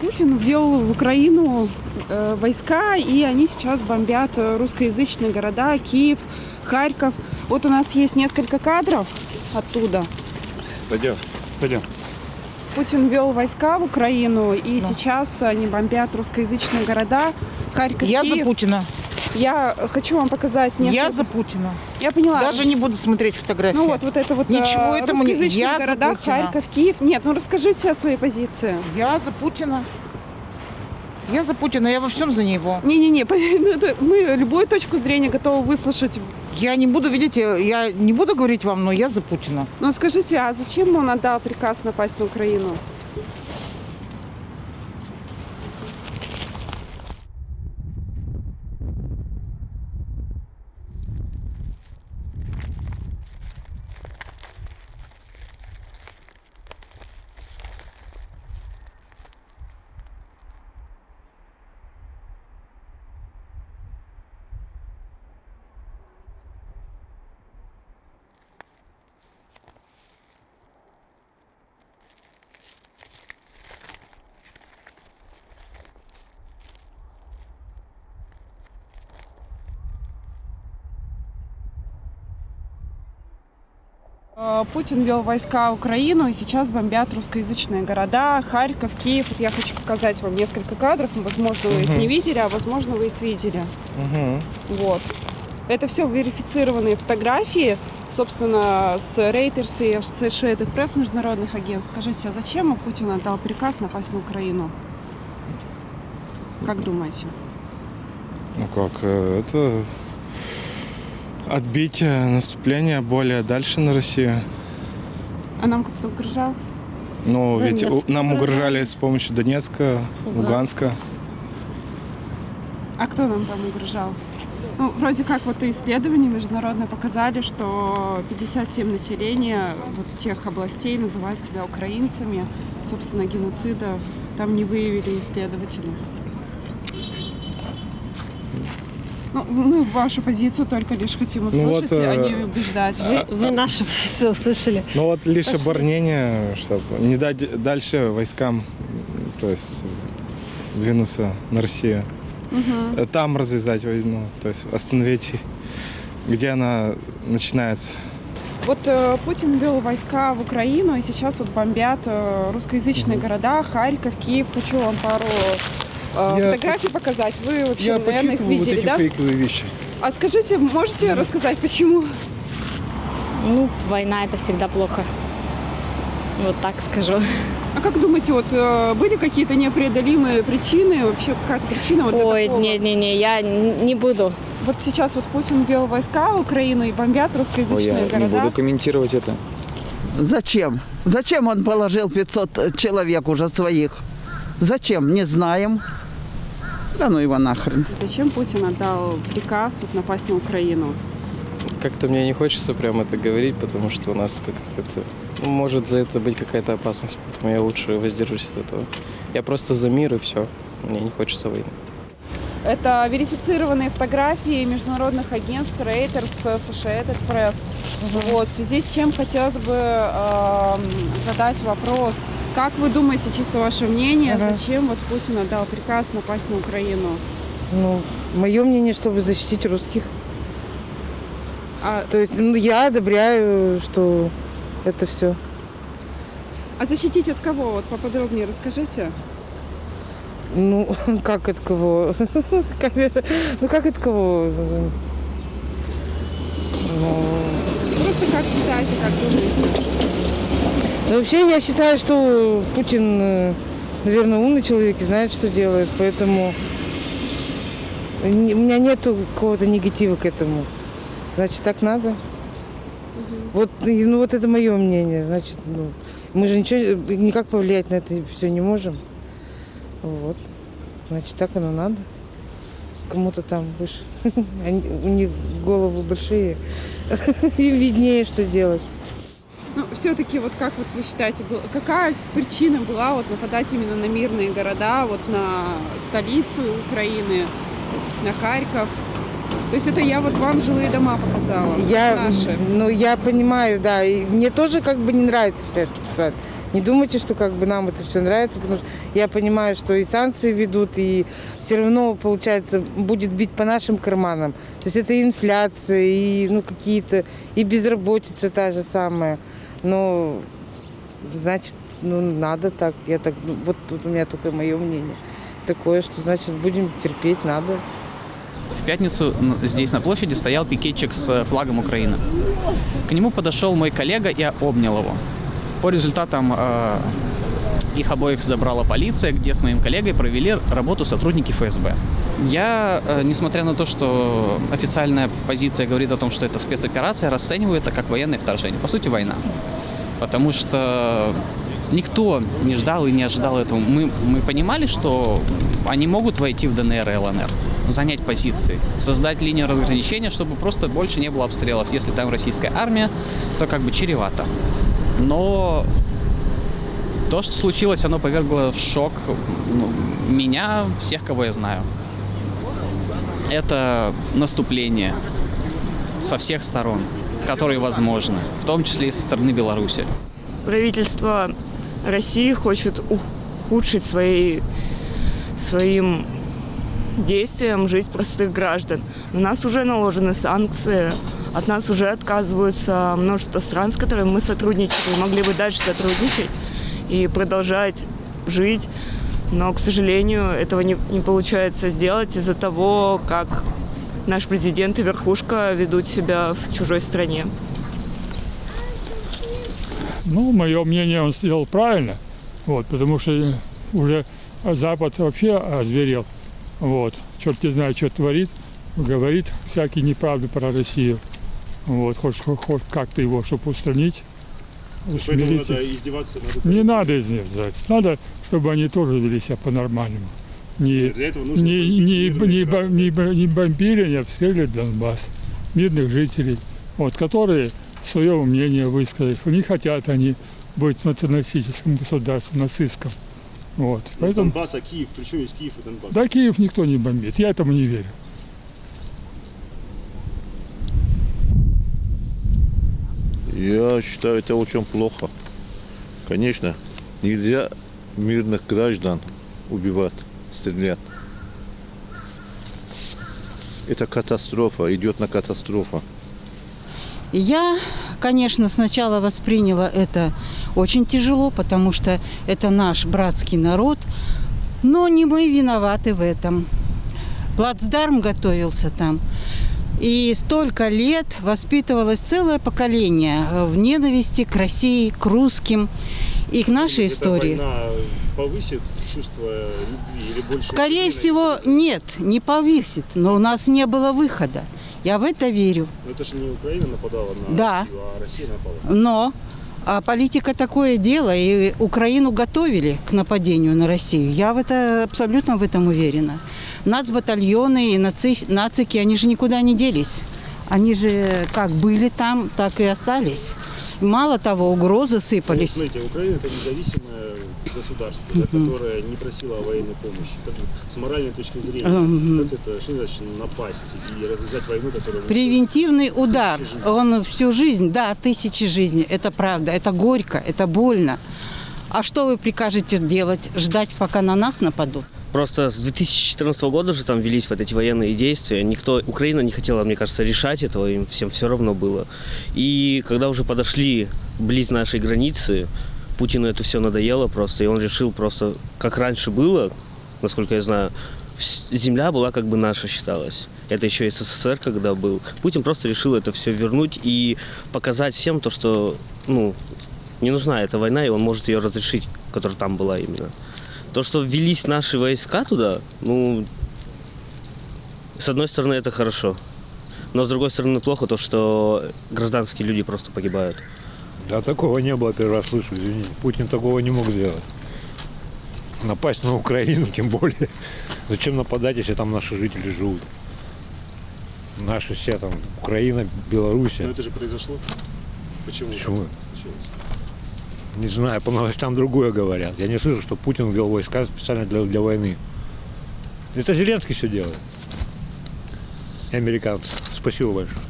Путин ввел в Украину э, войска, и они сейчас бомбят э, русскоязычные города, Киев, Харьков. Вот у нас есть несколько кадров оттуда. Пойдем, пойдем. Путин ввел войска в Украину, и сейчас они бомбят русскоязычные города, Харьков, Я Киев. за Путина. Я хочу вам показать несколько... Я за Путина. Я поняла. Даже не буду смотреть фотографии. Ну вот, вот это вот Ничего э, этому не- я за города, Путина. Харьков, Киев. Нет, ну расскажите о своей позиции. Я за Путина. Я за Путина, я во всем за него. Не-не-не, ну, мы любую точку зрения готовы выслушать. Я не буду, видите, я не буду говорить вам, но я за Путина. Но скажите, а зачем он отдал приказ напасть на Украину? Путин вел войска в Украину, и сейчас бомбят русскоязычные города, Харьков, Киев. Вот я хочу показать вам несколько кадров. Возможно, вы их не видели, а возможно, вы их видели. Вот. Это все верифицированные фотографии, собственно, с Reuters и Associated Press международных агентств. Скажите, а зачем Путин отдал приказ напасть на Украину? Как думаете? Ну как, э, это отбить э, наступление более дальше на Россию. А нам кто-то угрожал? Ну, ведь Донецк. у- нам угрожали с помощью Донецка, Луганска. А кто нам там угрожал? Ну, вроде как вот исследования международные показали, что 57 населения вот тех областей называют себя украинцами. Собственно, геноцида там не выявили исследователи. Ну, мы вашу позицию только лишь хотим Ну вот, услышать, а э, не убеждать. а- Вы нашу позицию услышали. Ну вот лишь оборонение, чтобы не дать дальше войскам, то есть э, двинуться на Россию. Э, Там развязать войну, то есть остановить, где она начинается. Вот э, Путин ввел войска в Украину, и сейчас вот бомбят э, русскоязычные города, Харьков, Киев. Хочу вам пару э, Я фотографий показать. Вы вообще, Я наверное, их почитывал вот видели, эти да? фейковые вещи. А скажите, можете рассказать, почему? Ну, война это всегда плохо. Вот так скажу. А как думаете, вот э, были какие-то непреодолимые причины, вообще какая-то причина вот Ой, не-не-не, я не буду. Вот сейчас вот Путин ввел войска в Украину и бомбят Ой, русскоязычные я не города. буду комментировать это. Зачем? Зачем он положил 500 человек уже своих? Зачем? Не знаем. Да ну его нахрен. Зачем Путин отдал приказ вот напасть на Украину? Как-то мне не хочется прям это говорить, потому что у нас как-то это... ну, может за это быть какая-то опасность, поэтому я лучше воздержусь от этого. Я просто за мир и все. Мне не хочется войны. Это верифицированные фотографии международных агентств Reuters, Associated Press. Вот, в связи с чем хотелось бы эм, задать вопрос. Как вы думаете, чисто ваше мнение, Ага. зачем вот Путин отдал приказ напасть на Украину? Ну, мое мнение, чтобы защитить русских. А, То есть, ну, я одобряю, что это все. а защитить от кого? Вот поподробнее расскажите. Ну, как от кого? Ну, как от кого? Ну, Просто как считаете, как думаете? Ну, вообще, я считаю, что Путин, э, наверное, умный человек и знает, что делает, поэтому у меня нету какого-то негатива к этому. Значит, так надо. Вот, ну, вот это мое мнение. Значит, ну, мы же ничего, никак повлиять на это все не можем. Вот. Значит, так оно надо. Кому-то там выше. Они, у них головы большие. Им виднее, что делать. Все-таки, вот как вот вы считаете, какая причина была вот нападать именно на мирные города, вот на столицу Украины, на Харьков? То есть это я вот вам жилые дома показала, Я, наши. ну, я понимаю, да. И мне тоже как бы не нравится вся эта ситуация. Не думайте, что как бы нам это все нравится, потому что я понимаю, что и санкции ведут, и все равно, получается, будет бить по нашим карманам. То есть это и инфляция, и ну, какие-то, и безработица та же самая. Но, значит, ну, надо так. Я так, ну, вот тут у меня только мое мнение такое, что, значит, будем терпеть, надо. В пятницу здесь на площади стоял пикетчик с э, флагом Украины. К нему подошел мой коллега и обнял его. По результатам э, их обоих забрала полиция, где с моим коллегой провели работу сотрудники ФСБ. Я, э, несмотря на то, что официальная позиция говорит о том, что это спецоперация, расцениваю это как военное вторжение. По сути, война. Потому что никто не ждал и не ожидал этого. Мы, мы понимали, что они могут войти в ДНР и ЛНР, занять позиции, создать линию разграничения, чтобы просто больше не было обстрелов. Если там российская армия, то как бы чревато. Но то, что случилось, оно повергло в шок ну, меня, всех, кого я знаю. Это наступление со всех сторон, которые возможны, в том числе и со стороны Беларуси. правительство России хочет ухудшить свои, своим действием жизнь простых граждан. На нас уже наложены санкции, от нас уже отказываются множество стран, с которыми мы сотрудничали, могли бы дальше сотрудничать и продолжать жить. Но, к сожалению, этого не, не получается сделать из-за того, как наш президент и верхушка ведут себя в чужой стране. Ну, мое мнение, он сделал правильно, вот, потому что уже Запад вообще озверел, вот, черт не знает, что творит, говорит всякие неправды про Россию, вот, хочешь хоть, хоть как-то его, чтобы устранить, Поэтому надо издеваться. Надо Не надо издеваться, надо, чтобы они тоже вели себя по-нормальному. Не, не, не, не, бо- не бо- не бомбили, не обстреливали Донбасс, мирных жителей, вот, которые свое мнение высказали. Не хотят они быть националистическим государством, нацистском. Вот. Поэтому, Донбасс, а Киев, причем есть Киев и Донбасс. да, Киев никто не бомбит, я этому не верю. Я считаю, это очень плохо. Конечно, нельзя мирных граждан убивать, стрелять. Это катастрофа, идет на катастрофа. Я, конечно, сначала восприняла это очень тяжело, потому что это наш братский народ, но не мы виноваты в этом. Плацдарм готовился там. И столько лет воспитывалось целое поколение в ненависти к России, к русским и к нашей Эта истории. война повысит чувство любви или больше? Скорее всего, нет, не повесит, но у нас не было выхода. Я в это верю. Но это же не Украина нападала на Да. Россию, а Россия напала. Но а политика такое дело, и Украину готовили к нападению на Россию. Я в это абсолютно в этом уверена. Нацбатальоны и наци, нацики, они же никуда не делись. Они же как были там, так и остались. Мало того, угрозы сыпались. смотрите, Украина это независимое государство, да, которое не просило о военной помощи. Как с моральной точки зрения, как это, что значит напасть и развязать войну, которая... Превентивный удар, жизней. он всю жизнь, да, тысячи жизней, это правда, это горько, это больно. А что вы прикажете делать? Ждать, пока на нас нападут? Просто с 2014 года же там велись вот эти военные действия. Никто, Украина не хотела, мне кажется, решать этого, им всем все равно было. И когда уже подошли близ нашей границы, Путину это все надоело просто, и он решил просто, как раньше было, насколько я знаю, земля была как бы наша считалась. Это еще СССР, когда был. Путин просто решил это все вернуть и показать всем то, что, ну, не нужна эта война, и он может ее разрешить, которая там была именно. То, что ввелись наши войска туда, ну, с одной стороны, это хорошо. Но с другой стороны, плохо то, что гражданские люди просто погибают. Да такого не было, первый раз слышу, извини. Путин такого не мог сделать. Напасть на Украину, тем более. Зачем нападать, если там наши жители живут? Наши все там, Украина, Белоруссия. Но это же произошло. Почему? Почему? так случилось? Не знаю, по новостям другое говорят. Я не слышу, что Путин ввел войска специально для, для войны. Это Зеленский все делает. И американцы. Спасибо большое.